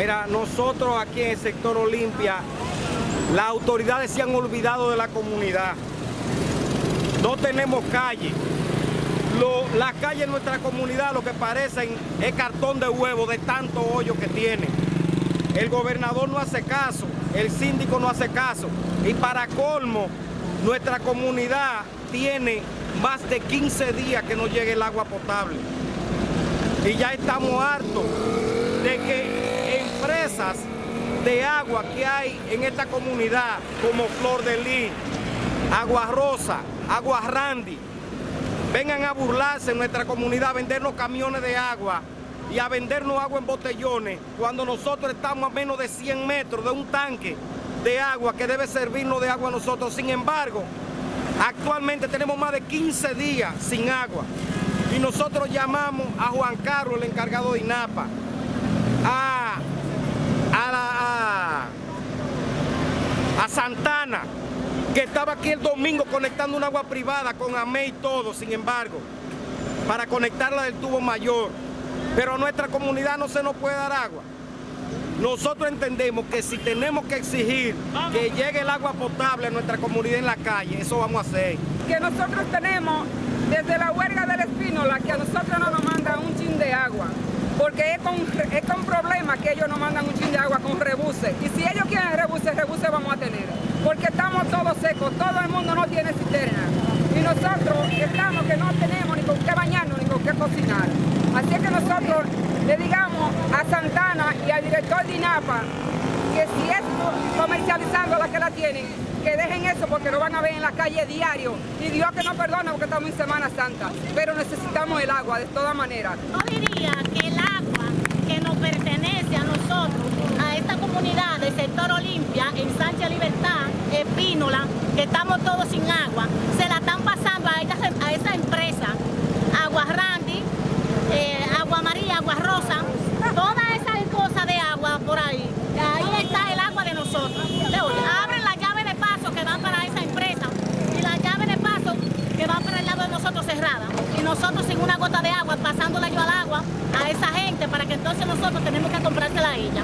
Mira, nosotros aquí en el sector Olimpia, las autoridades se han olvidado de la comunidad. No tenemos calle. las calles en nuestra comunidad lo que parecen es cartón de huevo de tanto hoyo que tiene. El gobernador no hace caso, el síndico no hace caso. Y para colmo, nuestra comunidad tiene más de 15 días que no llegue el agua potable. Y ya estamos hartos de que de agua que hay en esta comunidad, como Flor de Lis, Agua Rosa, Agua Randy, vengan a burlarse en nuestra comunidad, a vendernos camiones de agua y a vendernos agua en botellones, cuando nosotros estamos a menos de 100 metros de un tanque de agua que debe servirnos de agua a nosotros. Sin embargo, actualmente tenemos más de 15 días sin agua y nosotros llamamos a Juan Carlos, el encargado de INAPA, a, a, Que estaba aquí el domingo conectando un agua privada con AME y todo, sin embargo, para conectarla del tubo mayor. Pero a nuestra comunidad no se nos puede dar agua. Nosotros entendemos que si tenemos que exigir que llegue el agua potable a nuestra comunidad en la calle, eso vamos a hacer. Que nosotros tenemos desde la huelga del Espínola que a nosotros no nos mandan un chin de agua porque es con, es con problema que ellos nos mandan un chin de agua con rebuse. Y si ellos quieren rebuse, rebuse vamos a tener. Todos secos, todo el mundo no tiene cisterna. Y nosotros estamos que no tenemos ni con qué bañarnos ni con qué cocinar. Así es que nosotros le digamos a Santana y al director de INAPA que si es comercializando la que la tienen, que dejen eso porque lo van a ver en la calle diario. Y Dios que no perdona porque estamos en Semana Santa. Pero necesitamos el agua de todas maneras. No diría que el agua que nos pertenece a nosotros, estamos todos sin agua, se la están pasando a, esta, a esa empresa, Agua Randy, eh, Agua María Agua Rosa, todas esas cosas de agua por ahí. Ahí está el agua de nosotros. Abren la llave de paso que van para esa empresa y la llave de paso que va para el lado de nosotros cerrada. Y nosotros sin una gota de agua, pasándola yo al agua a esa gente para que entonces nosotros tenemos que comprársela a ella.